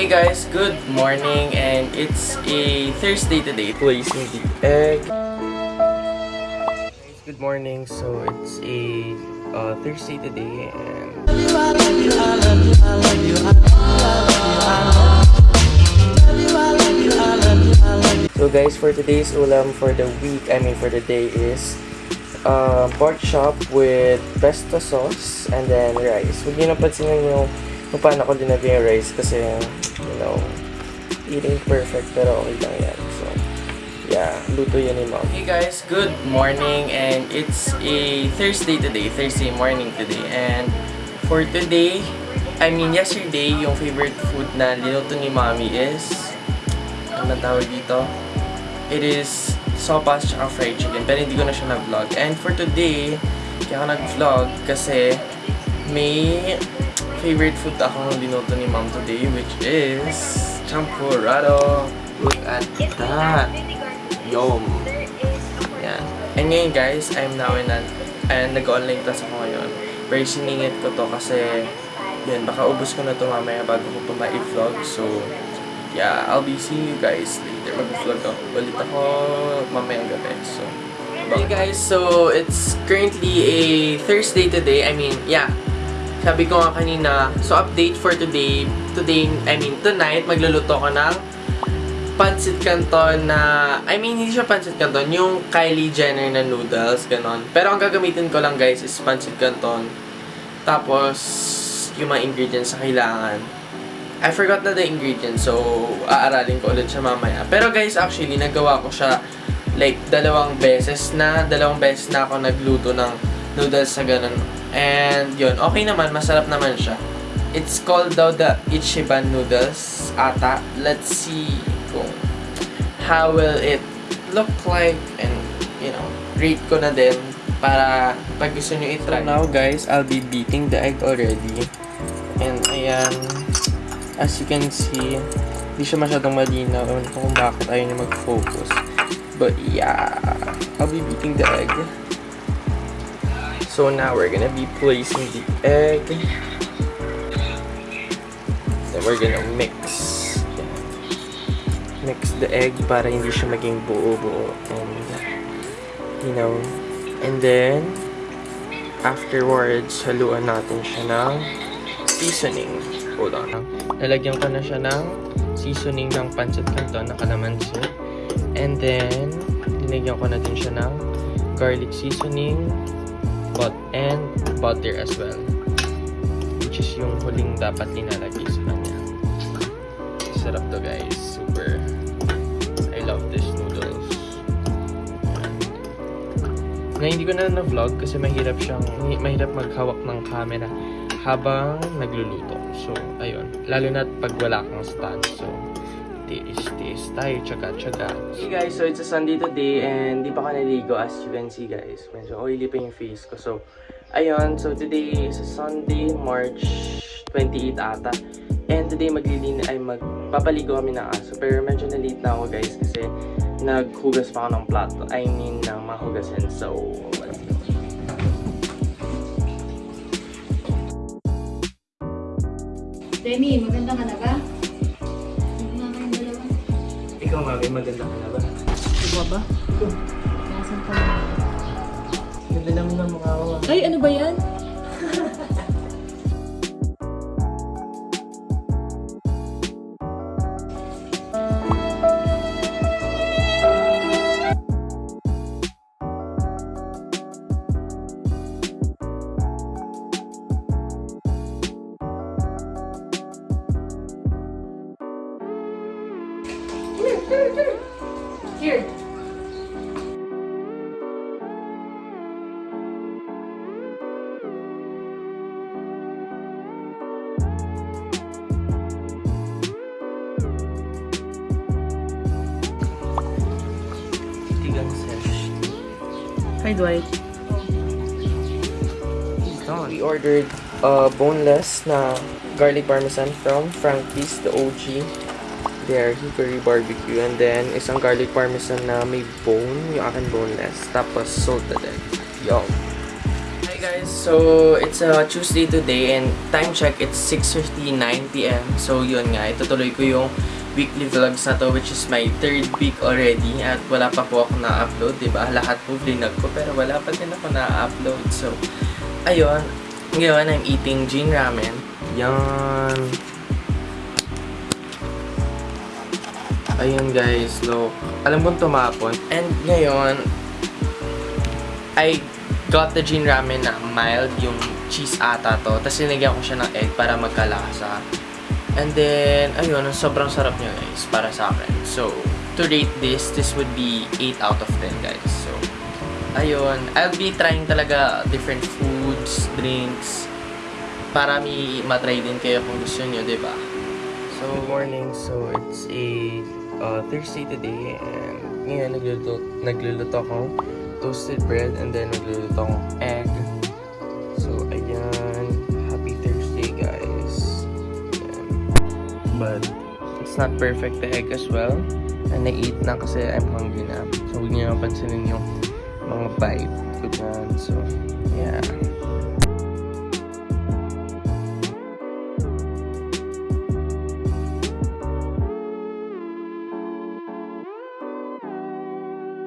Hey guys, good morning and it's a Thursday today. Placing the egg. Good morning. So it's a uh, Thursday today and So guys, for today's ulam for the week, I mean for the day is uh, pork chop with pesto sauce and then rice. Huwag niyo napansinin yung kung paano ko dinagay yung rice kasi, you know, eating perfect pero okay lang yan. So, yeah, luto yan ni mom. Hey guys, good morning and it's a Thursday today, Thursday morning today. And for today, I mean yesterday, yung favorite food na linuto ni mommy is, ano tawag dito? It is sopas tsaka fried chicken. Pero hindi ko na siya nag-vlog. And for today, kaya ako nag-vlog kasi may favorite food akong linuto ni mom today which is champurrado. Look at that. Yum. Yan. And ngayon guys, I'm now in a, and nag-online class ako ngayon. Pero siningit ko to kasi yun, baka ubos ko na to mamaya bago ko pa ma-vlog. So, yeah, I'll be seeing you guys later. Mag-vlog ako. Ulit ako mamayang gabi. So, Hey guys, so it's currently a Thursday today. I mean, yeah. Sabi ko nga kanina, so update for today. Today, I mean, tonight, magluluto ko ng pancit canton na, I mean, hindi siya pancit canton, yung Kylie Jenner na noodles, ganon. Pero ang gagamitin ko lang guys is pancit canton. Tapos, yung mga ingredients na kailangan. I forgot na the ingredients, so aaralin ko ulit siya mamaya. Pero guys, actually, nagawa ko siya like dalawang beses na, dalawang beses na ako nagluto ng noodles sa ganun. And yun, okay naman, masarap naman siya. It's called daw the Ichiban noodles ata. Let's see kung how will it look like and you know, rate ko na din para pag gusto nyo itry. So now guys, I'll be beating the egg already. And ayan, as you can see, hindi siya masyadong malinaw. Kung bakit ayaw niya mag-focus. But yeah, I'll be beating the egg. So now we're gonna be placing the egg. Then we're gonna mix. Mix the egg para hindi siya maging buo-buo. And, you know, and then, afterwards, haluan natin siya ng seasoning. Hold on. Lalagyan ko na siya ng seasoning ng pancit canton na kalamansi. And then, dinagyan ko na din siya ng garlic seasoning but and butter as well. Which is yung huling dapat nilalagay sa kanya. Sarap to guys. Super. I love this noodles. Na hindi ko na na-vlog kasi mahirap siyang, mahirap maghawak ng camera habang nagluluto. So, ayun. Lalo na pag wala kang stand. So, tiis-tiis tayo, tsaga-tsaga. Hey guys, so it's a Sunday today and di pa ako naligo as you can see guys. Medyo oily pa yung face ko. So, ayun. So, today is a Sunday, March 28 ata. And today maglilin ay magpapaligo kami ng aso. Pero medyo na late na ako guys kasi naghugas pa ako ng plato. I mean, ng mahugasin. So, let's go. Demi, maganda ka na ba? Ikaw, mami, maganda ka na ba? Ikaw ba? Nasaan ka na? Ganda naman ng mukha ko. ah. Ay, ano ba yan? Here. Hi, Dwight. We ordered uh, boneless na garlic parmesan from Frankie's, the OG. There, Hickory Barbecue. And then, isang garlic parmesan na may bone, yung akin boneless. Tapos, salted egg. Yum. Hi guys, so it's a Tuesday today and time check it's 6.59 p.m. So yun nga, itutuloy ko yung weekly vlogs na to which is my third week already at wala pa po ako na-upload, di ba? Lahat po vlinag ko pero wala pa din ako na-upload. So, ayun. Ngayon, I'm eating Jin Ramen. Yan. Ayun guys, look. Alam kong tumapon. And ngayon, I got the Jin Ramen na mild, yung cheese ata to. Tapos sinigyan ko siya ng egg para magkalasa. And then, ayun, sobrang sarap niya guys, para sa akin. So, to rate this, this would be 8 out of 10 guys. So, ayun, I'll be trying talaga different foods, drinks, para mi matry din kayo kung gusto nyo, ba? So, morning. So, it's a uh, Thursday today and ngayon nagluluto, nagluluto akong toasted bread and then nagluluto akong egg. So, ayan. Happy Thursday, guys. Ayan. But, it's not perfect the egg as well. And I-eat na kasi I'm hungry na. So, huwag niyo napansinin yung mga bite ko dyan. So, yeah.